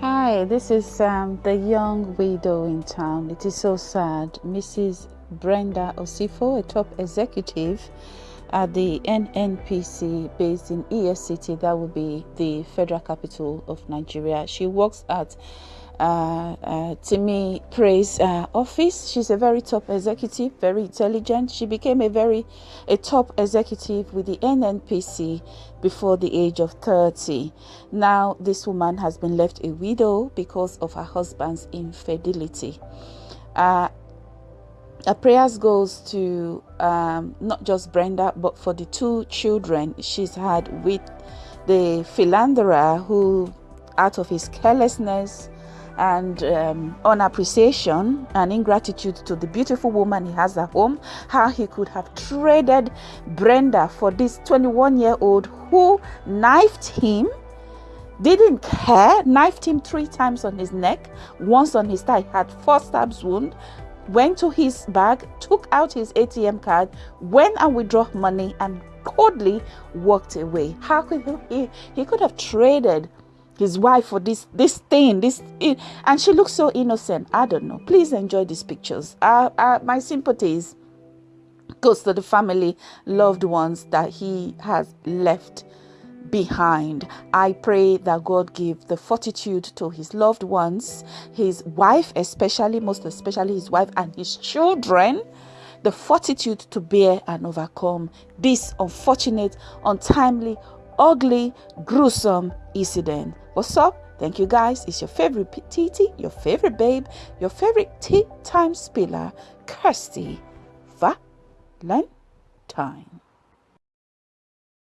Hi, this is um, the young widow in town. It is so sad. Mrs. Brenda Osifo, a top executive at the NNPC based in ES City, that will be the federal capital of Nigeria. She works at uh, uh, Timi Praise uh, office. She's a very top executive, very intelligent. She became a very a top executive with the NNPC before the age of 30. Now this woman has been left a widow because of her husband's infidelity. Uh, our prayers goes to um, not just Brenda, but for the two children she's had with the philanderer who, out of his carelessness, and um, on appreciation and ingratitude to the beautiful woman he has at home, how he could have traded Brenda for this 21 year old who knifed him, didn't care, knifed him three times on his neck, once on his thigh, had four stabs wound, went to his bag, took out his ATM card, went and withdrew money, and coldly walked away. How could he? He could have traded his wife for this this thing this and she looks so innocent. I don't know. Please enjoy these pictures. Uh, uh, my sympathies goes to the family loved ones that he has left behind. I pray that god give the fortitude to his loved ones his wife especially most especially his wife and his children the fortitude to bear and overcome this unfortunate untimely ugly gruesome incident What's up? Thank you guys. It's your favorite TT, your favorite babe, your favorite tea time spiller, Kirsty Valentine.